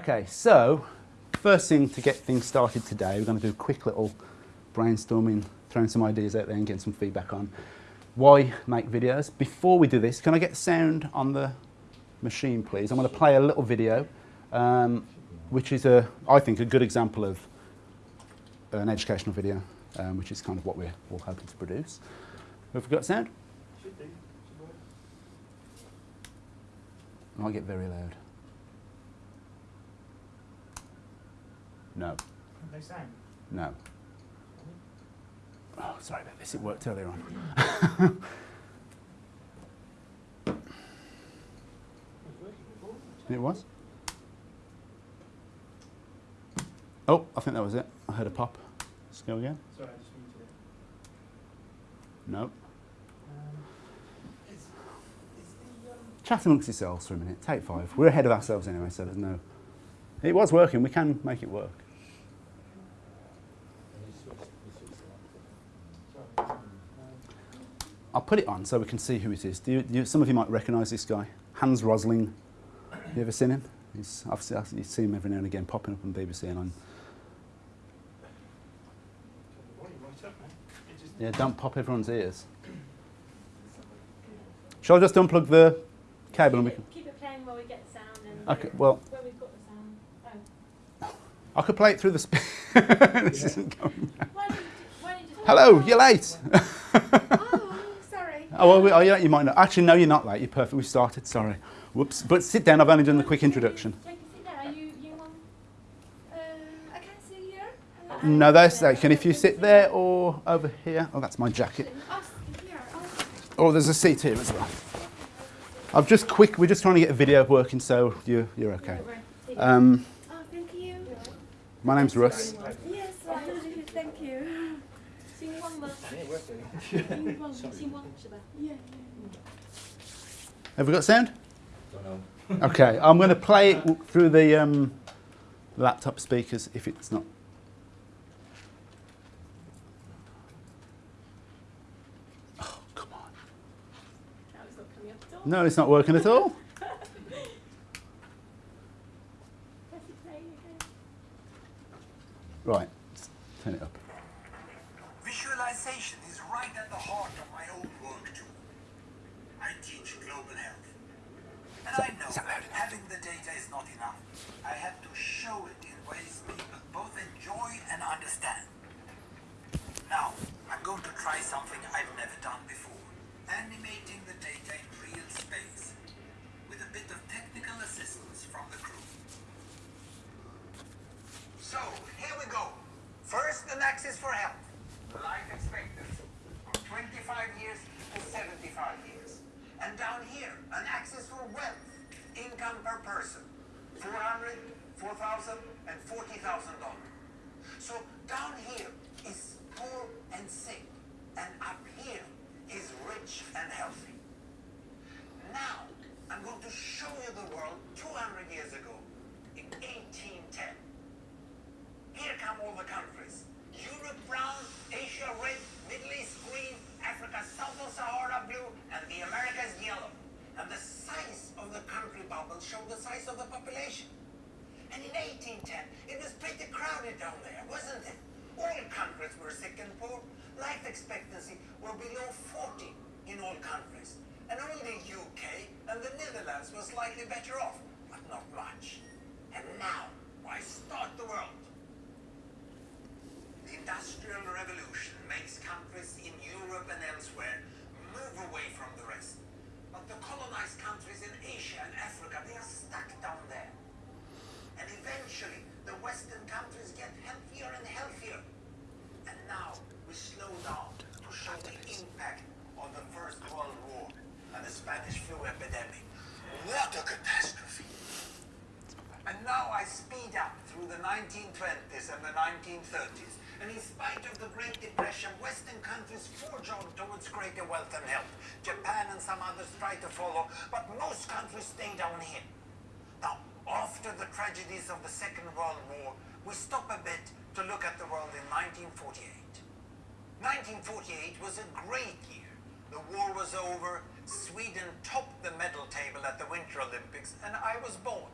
Okay, so first thing to get things started today, we're going to do a quick little brainstorming, throwing some ideas out there and getting some feedback on why make videos. Before we do this, can I get sound on the machine, please? I'm going to play a little video, um, which is, a, I think, a good example of an educational video, um, which is kind of what we're all hoping to produce. Have we got sound? Should do. Should work. Might get very loud. No, No sound. no. Oh, sorry about this, it worked earlier on. It was working before. It was? Oh, I think that was it. I heard a pop. Let's go again. Sorry, I just muted it. No. Um, is, is the, um, Chat amongst yourselves for a minute. Take five. We're ahead of ourselves anyway, so there's no. It was working. We can make it work. sorry. Um, I'll put it on so we can see who it is. Do you, do you, some of you might recognise this guy, Hans Rosling. You ever seen him? He's, I've, I've seen him every now and again popping up on BBC and on. turn the right up, man. It just, Yeah, don't pop everyone's ears. Shall I just unplug the cable and we keep, can? it, keep it playing while we get the sound and Okay. Well, where we've got the sound. Oh. I could play it through the. This isn't going. Why don't you, why don't you Hello, you're late. Oh, Oh. Well, we, oh, yeah, you might not. Actually, no, you're not late. You're perfect. We started. Sorry. Whoops. But sit down. I've only done the quick introduction. Jackie, sit down. Are you, you on? Uh, I can sit here. No, that's that. Can if you sit there or over here? Oh, that's my jacket. Oh, here. There's a seat here as well. I've just quick. We're just trying to get a video working, so you you're okay. Um, oh, thank you. my name's Russ. Have we got sound? Don't know. Okay, I'm going to play it through the um, laptop speakers if it's not. Oh, come on. Now it's not coming up at all. No, it's not working at all. Press it play again. Right, let's turn it up. Visualization is right at the heart of my own work too. I teach global health. And I know is that loud enough? having the data is not enough. I have to show it in ways people both enjoy and understand. Now, I'm going to try something I've never done before. Animating the data in real space. With a bit of technical assistance from the crew. So, here we go. First, an axis for health. Life expectancy. From 25 years to 75 years. And down here, an axis for wealth. Income per person. 400, 4,000, and 40,000 dollars. So down here is poor and sick. And up here is rich and healthy. Now, I'm going to show you the world 200 years ago, in 1810. Here come all the countries. Europe brown, Asia red, Middle East green, Africa south of Sahara blue, and the Americas yellow. And the size of the country bubble showed the size of the population. And in 1810, it was pretty crowded down there, wasn't it? All countries were sick and poor. Life expectancy were below 40 in all countries. And only the UK and the Netherlands were slightly better off, but not much. And now, why start the world? The Industrial Revolution makes countries in Europe and elsewhere move away from the rest. But the colonized countries in Asia and Africa, they are stuck down there. And eventually, the Western countries get healthier and healthier. And now, we slow down to show the impact of the First World War and the Spanish flu epidemic. What a catastrophe! And now I speed up through the 1920s and the 1930s. And in spite of the Great Depression, Western countries forge on towards greater wealth and health. Japan and some others try to follow, but most countries stay down here. Now, after the tragedies of the Second World War, we stop a bit to look at the world in 1948. 1948 was a great year. The war was over, Sweden topped the medal table at the Winter Olympics, and I was born.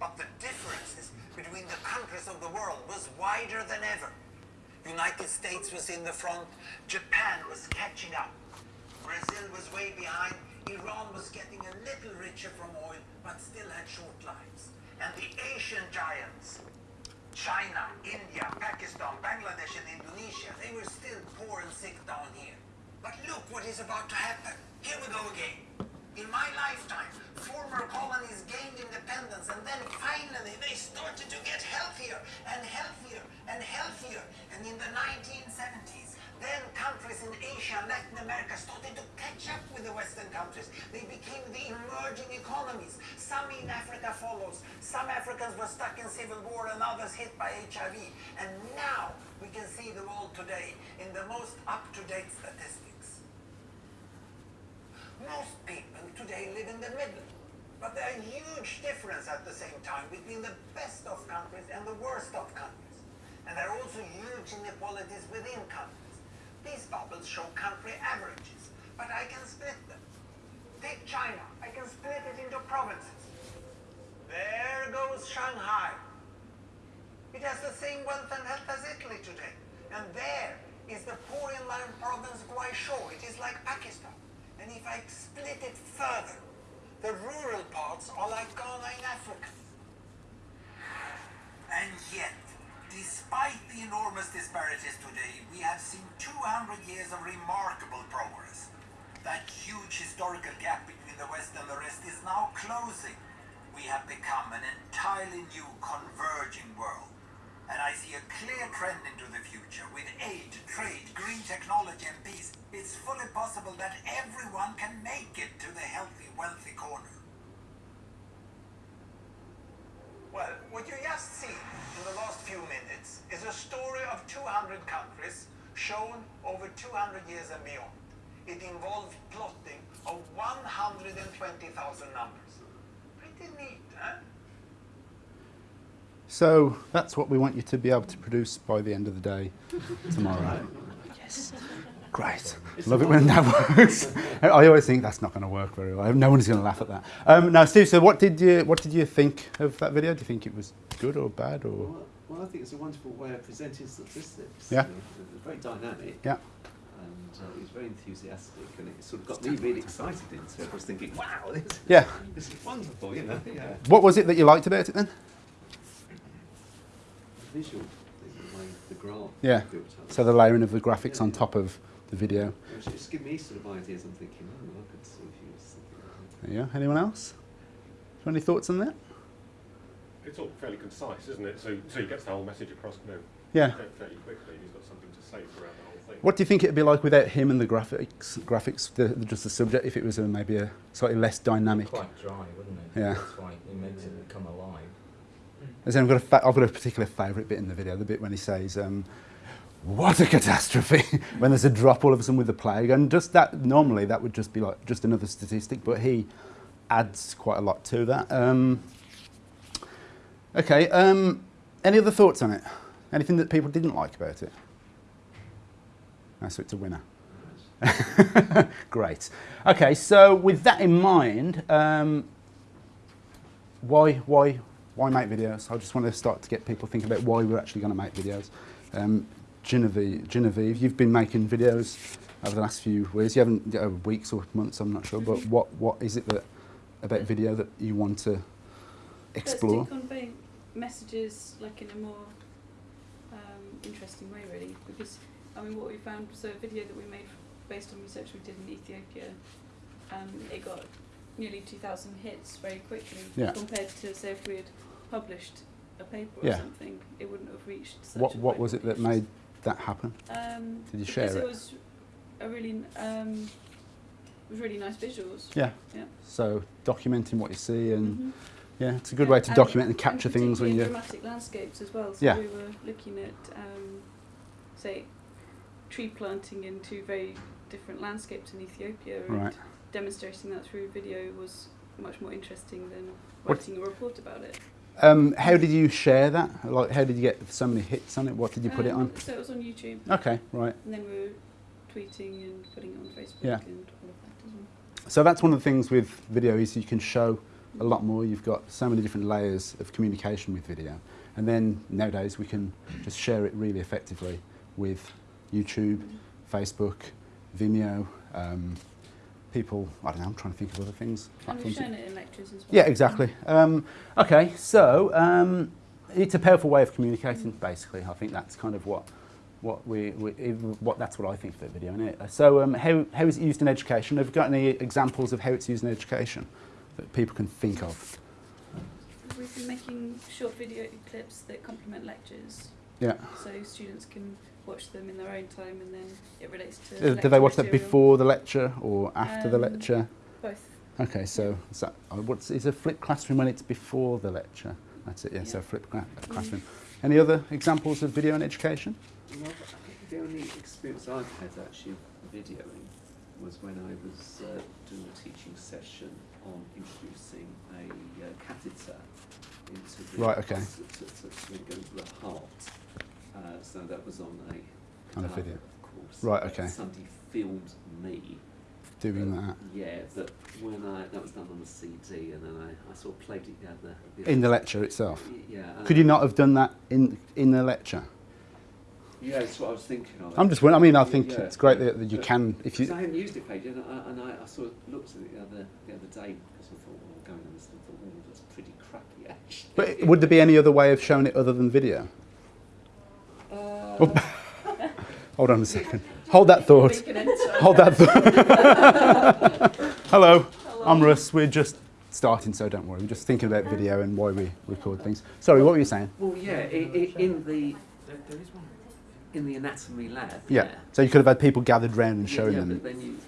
But the differences between the countries of the world was wider than ever. United States was in the front, Japan was catching up. Brazil was way behind, Iran was getting a little richer from oil, but still had short lives. And the Asian giants, China, India, Pakistan, Bangladesh, and Indonesia, they were still poor and sick down here. But look what is about to happen. Here we go again. In my lifetime, former colonies gained independence and then finally they started to get healthier and healthier and healthier. And in the 1970s, then countries in Asia and Latin America started to catch up with the Western countries. They became the emerging economies. Some in Africa follows. Some Africans were stuck in civil war and others hit by HIV. And now we can see the world today in the most up-to-date statistics. Most people today live in the middle. But there are huge differences at the same time between the best of countries and the worst of countries. And there are also huge inequalities within countries. These bubbles show country averages, but I can split them. Take China, I can split it into provinces. There goes Shanghai. It has the same wealth and health as Italy today. And there is the poor inland province Guizhou. It is like Pakistan. And if I split it further, the rural parts are like Ghana in Africa. And yet, despite the enormous disparities today, we have seen 200 years of remarkable progress. That huge historical gap between the West and the rest is now closing. We have become an entirely new converging world. And I see a clear trend into the future with aid, trade, green technology, and peace. It's fully possible that everyone can make it to the healthy, wealthy corner. Well, what you just see in the last few minutes is a story of 200 countries shown over 200 years and beyond. It involved plotting of 120,000 numbers. Pretty neat, huh? So that's what we want you to be able to produce by the end of the day tomorrow. yes. Great. Love it when that works. I always think that's not going to work very well. No one's going to laugh at that. Um, now, Steve, so what did you what did you think of that video? Do you think it was good or bad or? Well, well, I think it's a wonderful way of presenting statistics. Yeah. You know, it was very dynamic. Yeah. And uh, it was very enthusiastic, and it sort of got me really excited into it. I was thinking, wow, this, Yeah. this is wonderful, you know. Yeah. What was it that you liked about it then? The visual, the way the graph Yeah. built up. So the layering of the graphics on top of the video. Which just give me sort of ideas. I'm thinking, oh, I could sort of use something like that. There you go. Anyone else? Any thoughts on that? It's all fairly concise, isn't it? So, so he gets the whole message across you know, Yeah. fairly quickly. He's got something to say throughout the whole thing. What do you think it'd be like without him and the graphics? Graphics, the, the- just the subject. If it was a, maybe a slightly less dynamic. Quite dry, wouldn't it? Yeah. That's why it makes it come alive. As I've got a fa- I've got a particular favourite bit in the video. The bit when he says, um, "What a catastrophe!" when there's a drop all of a sudden with the plague, and just that. Normally, that would just be like just another statistic, but he adds quite a lot to that. Um, okay. Um, any other thoughts on it? Anything that people didn't like about it? No, so it's a winner. Great. Okay, so with that in mind, um, why, why, why make videos? I just want to start to get people thinking about why we're actually going to make videos. Um, Genevieve, Genevieve, you've been making videos over the last few weeks. You haven't uh, weeks or months, I'm not sure. But what, what is it that about video that you want to explore? To convey messages like in a more um, interesting way, really. Because I mean, what we found was a video that we made based on research we did in Ethiopia. Um, it got nearly 2,000 hits very quickly Yeah. compared to say if we had published a paper Yeah. or something, it wouldn't have reached. Such What, a what was it that made that happen? Um, Did you share it it? was a really um, it was really nice visuals. Yeah. Yeah. So documenting what you see and Mhm. yeah, it's a good Yeah, way to document and capture things when particularly you. dramatic landscapes as well. So Yeah. we were looking at, um, say, tree planting in two very different landscapes in Ethiopia, and Right. demonstrating that through video was much more interesting than What- writing a report about it. Um, how did you share that? Like, how did you get so many hits on it? What did you put it Um, on? So it was on YouTube, Okay, right. and then we were tweeting and putting it on Facebook Yeah. and all of that as well. So that's one of the things with video is you can show a lot more. You've got so many different layers of communication with video. And then nowadays we can just share it really effectively with YouTube, Facebook, Vimeo, um, people, I don't know, I'm trying to think of other things. And we've platforms shown it in lectures as well. yeah, exactly. Um, okay, so um, it's a powerful way of communicating. Basically, I think that's kind of what what we, we what that's what I think of the video. Innit? So, um, how how is it used in education? Have you got any examples of how it's used in education that people can think of? We've been making short video clips that complement lectures, Yeah. so students can watch them in their own time, and then it relates to. Uh, Do lecture they watch that before the lecture or after the Um, lecture? Both. Okay, so is that uh, what's is a flipped classroom when it's before the lecture? That's it. Yeah. So Yeah. flipped cla- classroom. Any other examples of video in education? Well, I think the only experience I've had actually of videoing was when I was uh, doing a teaching session on introducing a uh, catheter into the heart. Right, okay. to, to, to, to go into the heart. Uh, so that was on a On a video. of course. Right, Uh, okay. Somebody filmed me Doing uh, that Yeah, but when I that was done on a CD, and then I, I sort of played it the, at in the lecture itself. Yeah. Could you not have done that in in the lecture? Yeah, that's what I was thinking of. I'm just. wondering- I mean, I think yeah, it's great that, that you But- can. If you. I hadn't used it, Paige, and I, and I, I sort of looked at it the other the other day because I thought, well, going on this, and thought, oh, that's pretty crappy actually. but would there be any other way of showing it other than video? Uh, Hold on a second. Hold that thought. We can enter. Hold that thought. Hello, I'm Russ. We're just starting, so don't worry. We're just thinking about video and why we record things. Sorry, what were you saying? well, yeah, in the in the anatomy lab. Yeah. So you could have had people gathered round and Yeah, showing yeah, them. But then you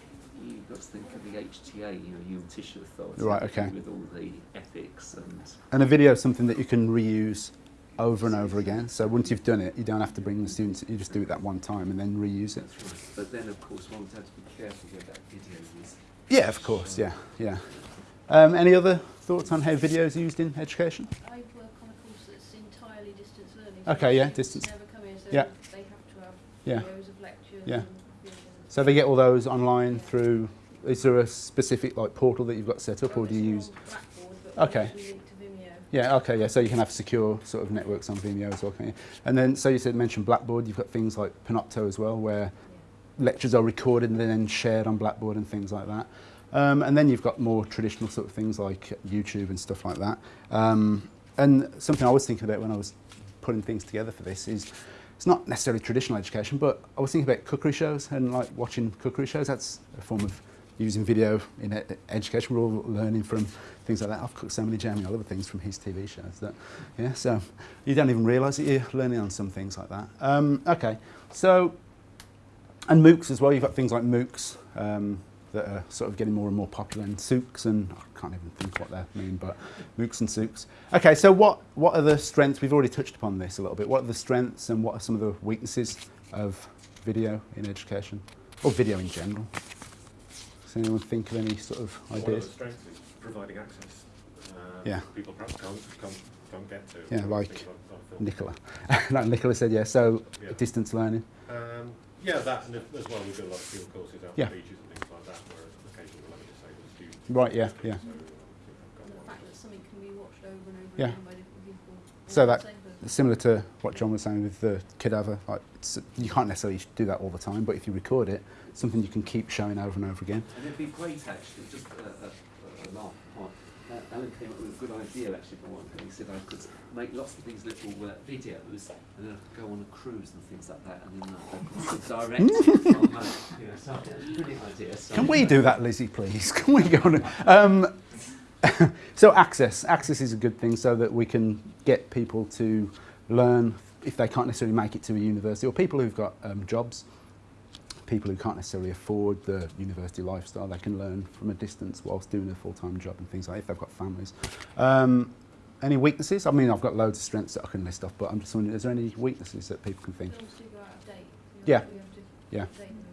you've got to think of the HTA, you know, Human Tissue Authority. Right, okay. With all the ethics and. And a video is something that you can reuse over and over again. So once you've done it, you don't have to bring the students. You just do it that one time and then reuse it. Right. But then, of course, one would have to be careful where that video is. Yeah, of course. Yeah, yeah. Um, any other thoughts on how video is used in education? I work on a course that's entirely distance learning. Okay, yeah, distance. Never come in, so Yeah. they have to have Yeah. videos of lectures. Yeah. So they get all those online through. Is there a specific like portal that you've got set up, or do you use? Blackboard, but Okay. Yeah, okay, yeah. So you can have secure sort of networks on Vimeo as well, can you? And then, so you said mentioned Blackboard. You've got things like Panopto as well, where lectures are recorded and then shared on Blackboard and things like that. Um, and then you've got more traditional sort of things like YouTube and stuff like that. Um, and something I was thinking about when I was putting things together for this is it's not necessarily traditional education, but I was thinking about cookery shows and like watching cookery shows. That's a form of using video in education. We're all learning from things like that. I've cooked so many Jamie Oliver things from his TV shows that, yeah, so you don't even realise that you're learning on some things like that. Um, okay, so, and MOOCs as well. You've got things like MOOCs um, that are sort of getting more and more popular, and SOOCs, and I can't even think what they mean, but MOOCs and SOOCs. Okay, so what, what are the strengths? We've already touched upon this a little bit. What are the strengths and what are some of the weaknesses of video in education, or video in general? Does anyone think of any sort of One of the ideas? strengths is providing access. Um, Yeah. People perhaps can't, can't, can't get to. Yeah, like I've- I've. Nicola. like Nicola said, yeah, so Yeah. distance learning. Um, yeah, that and as well, we do a lot of field courses out Yeah. on beaches and things like that, where occasionally we'll have a disabled student. Right, yeah, yeah. So, I think I've got And the fact that something can be watched over and over Yeah. again by different people. So that- same person. Similar to what John was saying with the cadaver, like it's, you can't necessarily do that all the time, but if you record it, something you can keep showing over and over again. And it'd be great actually, just a, a, a laugh apart. Uh, Alan came up with a good idea actually for one. He said I could make lots of these little uh, videos and then I could go on a cruise and things like that and then I could direct it from uh, you know, so a brilliant idea. So Can we do that, Lizzie, please? Can we go on? Um, so access, access is a good thing, so that we can get people to learn if they can't necessarily make it to a university, or people who've got um, jobs, people who can't necessarily afford the university lifestyle, they can learn from a distance whilst doing a full-time job and things like that, if they've got families. Um, any weaknesses? I mean, I've got loads of strengths that I can list off, but I'm just wondering, is there any weaknesses that people can think? Films do go out of date. You Yeah. have- you have to Yeah. update them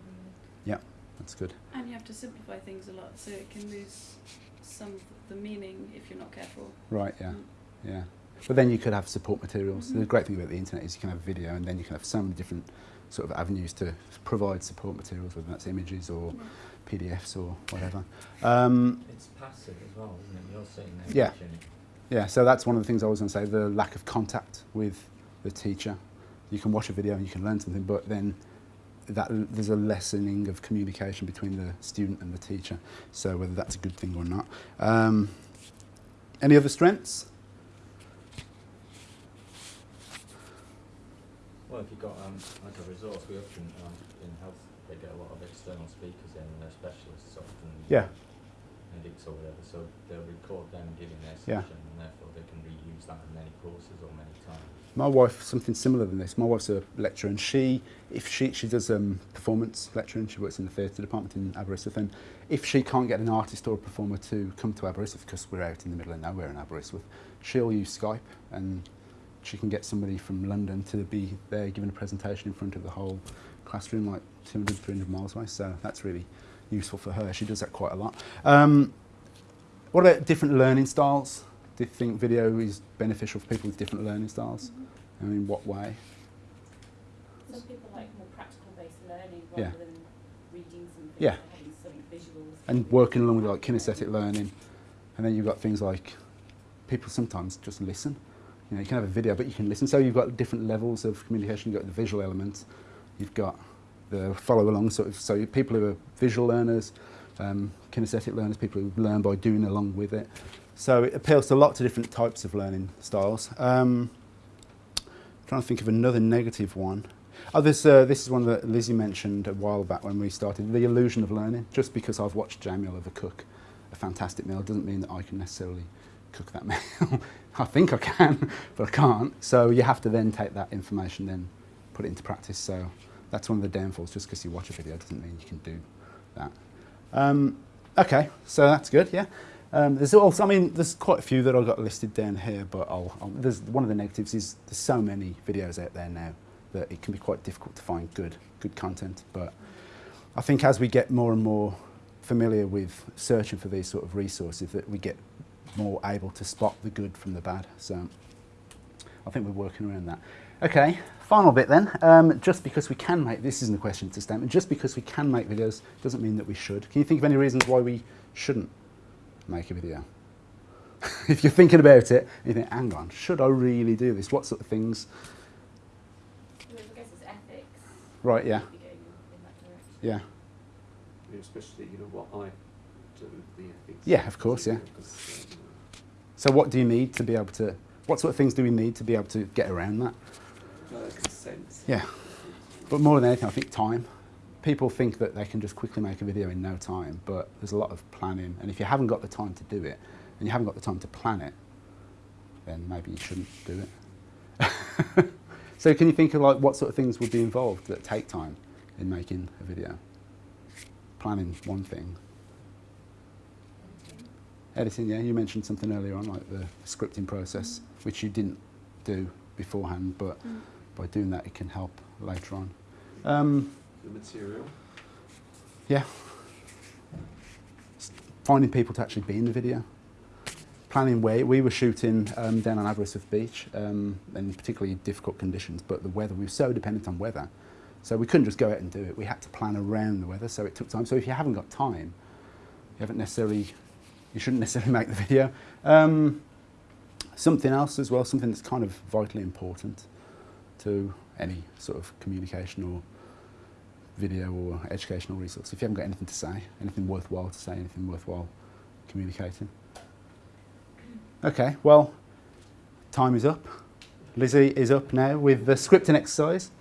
every year. That's good. And you have to simplify things a lot, so it can lose some of the meaning if you're not careful. Right, yeah, mm. yeah. But then you could have support materials. Mm -hmm. The great thing about the internet is you can have video and then you can have so many different sort of avenues to provide support materials, whether that's images or yeah. PDFs or whatever. Um, it's passive as well, isn't it? You're sitting there yeah. watching it. Yeah, so that's one of the things I was going to say, the lack of contact with the teacher. You can watch a video and you can learn something, but then that there's a lessening of communication between the student and the teacher. So whether that's a good thing or not. Um, any other strengths? Well, if you've got, um, like a resource, we often, um, in health, they get a lot of external speakers in, and they're specialists often. Yeah. edits or whatever, so they'll record them giving their session yeah. and therefore they can reuse that in many courses or many times. My wife, something similar than this, my wife's a lecturer and she, if she, she does um, performance lecturing, she works in the theatre department in Aberystwyth and if she can't get an artist or a performer to come to Aberystwyth because we're out in the middle of nowhere in Aberystwyth, she'll use Skype and she can get somebody from London to be there giving a presentation in front of the whole classroom like 200, 300 miles away. So that's really useful for her. She does that quite a lot. Um, what about different learning styles? Do you think video is beneficial for people with different learning styles? I mean, what way? Some people like more practical based learning Yeah. rather than reading something, Yeah. or some visuals. And working along with like kinesthetic learning. And then you've got things like people sometimes just listen. You know, you can have a video, but you can listen. So you've got different levels of communication. You've got the visual element. You've got the follow along sort of. So people who are visual learners, um, kinesthetic learners, people who learn by doing along with it. So it appeals to lots of different types of learning styles. Um, trying to think of another negative one. Oh, this, uh, this is one that Lizzie mentioned a while back when we started, the illusion of learning. Just because I've watched Jamie Oliver cook a fantastic meal doesn't mean that I can necessarily cook that meal. I think I can, but I can't. So you have to then take that information, then put it into practice. So that's one of the downfalls. Just because you watch a video doesn't mean you can do that. Um, okay, so that's good, yeah. Um, there's also, I mean, there's quite a few that I've got listed down here, but I'll, I'll, there's one of the negatives is there's so many videos out there now that it can be quite difficult to find good, good content. But I think as we get more and more familiar with searching for these sort of resources, that we get more able to spot the good from the bad. So I think we're working around that. Okay, final bit then. Um, just because we can make, this isn't a question, it's a statement, just because we can make videos doesn't mean that we should. Can you think of any reasons why we shouldn't make a video? if you're thinking about it, you think, hang on, should I really do this? What sort of things? I guess it's ethics. Right, yeah, Maybe going in that direction. yeah. You know, especially, you know, what I do, the ethics. Yeah, of course, yeah. Because, you know, So what do you need to be able to, what sort of things do we need to be able to get around that? Consent. Yeah. But more than anything, I think time. People think that they can just quickly make a video in no time, but there's a lot of planning. And if you haven't got the time to do it, and you haven't got the time to plan it, then maybe you shouldn't do it. so can you think of like what sort of things would be involved that take time in making a video? Planning one thing. Editing, yeah, you mentioned something earlier on, like the scripting process, which you didn't do beforehand, but mm. By doing that it can help later on. Um, The material. yeah. S- Finding people to actually be in the video. Planning where we were shooting um, down on Aberystwyth Beach um, in particularly difficult conditions, but the weather, we were so dependent on weather. So we couldn't just go out and do it. We had to plan around the weather, so it took time. So if you haven't got time, you haven't necessarily, you shouldn't necessarily make the video. Um, something else as well, something that's kind of vitally important to any sort of communication or video or educational resource. If you haven't got anything to say, anything worthwhile to say, anything worthwhile communicating. Okay, well, time is up. Lizzie is up now with the scripting exercise.